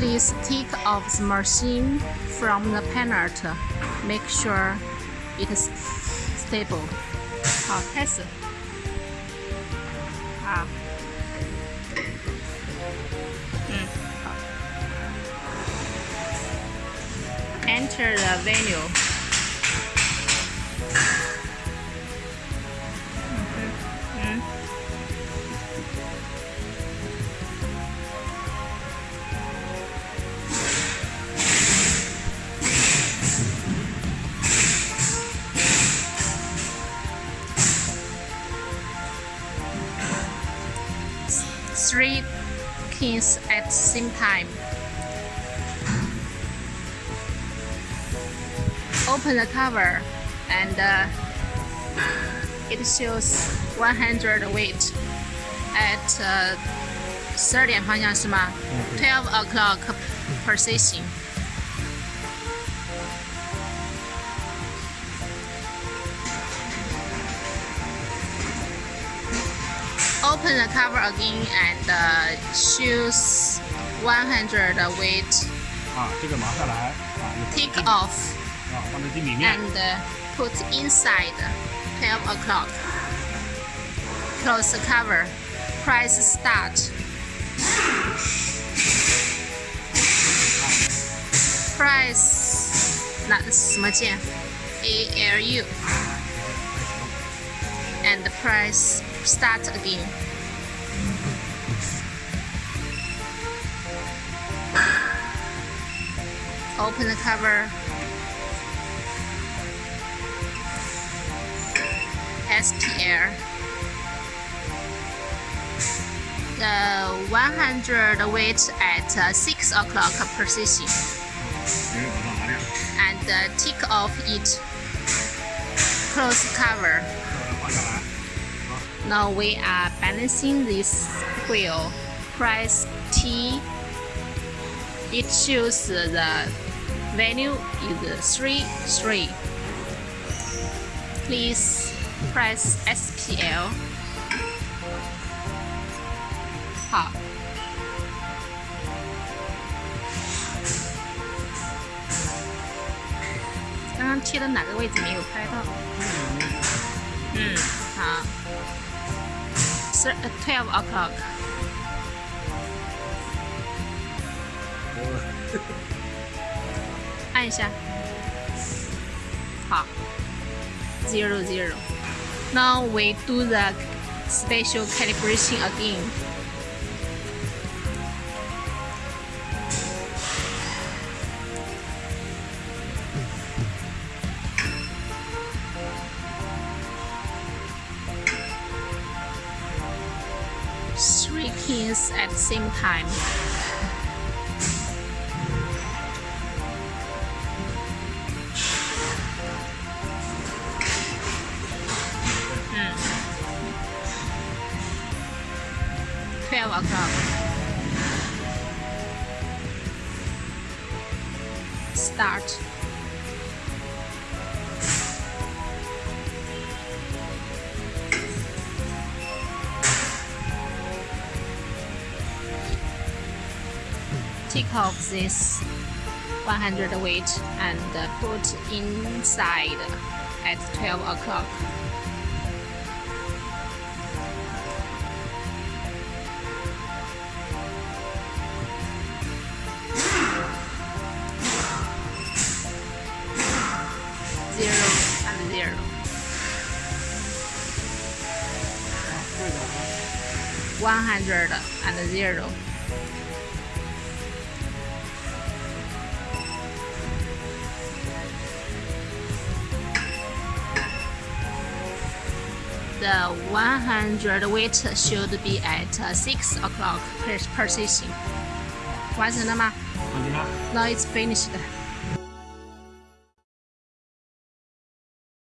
Please take off the machine from the panel. Make sure it is stable. 好，开始。好。嗯，好。Enter the venue. three kings at the same time. Open the cover and uh, it shows 100 weight at uh, 30 mm-hmm. 12 o'clock position. Open the cover again and uh, choose 100 weight. 啊，这个拿下来啊，有 Take off 啊，放在镜里面 and uh, put inside 12 o'clock. Close the cover. Press start. Press 那什么键？A L U and press start again. Open the cover. SPR. The 100 weight at uh, 6 o'clock position, And uh, tick off it. Close cover. 把它放下来。 Now we are balancing this wheel. Press T. It shows the value is 3 3. Please press SPL. 好。刚刚切的哪个位置没有拍到？嗯，好。 12 o'clock. zero zero. Now we do the spatial calibration again. Three at the same time. Mm. O'clock. Start. Take off this 100 weight and uh, put inside at 12 o'clock. Zero and zero. One hundred and zero. The 100 weight should be at uh, 6 o'clock per position. 完成了吗放进来。 Now it's finished.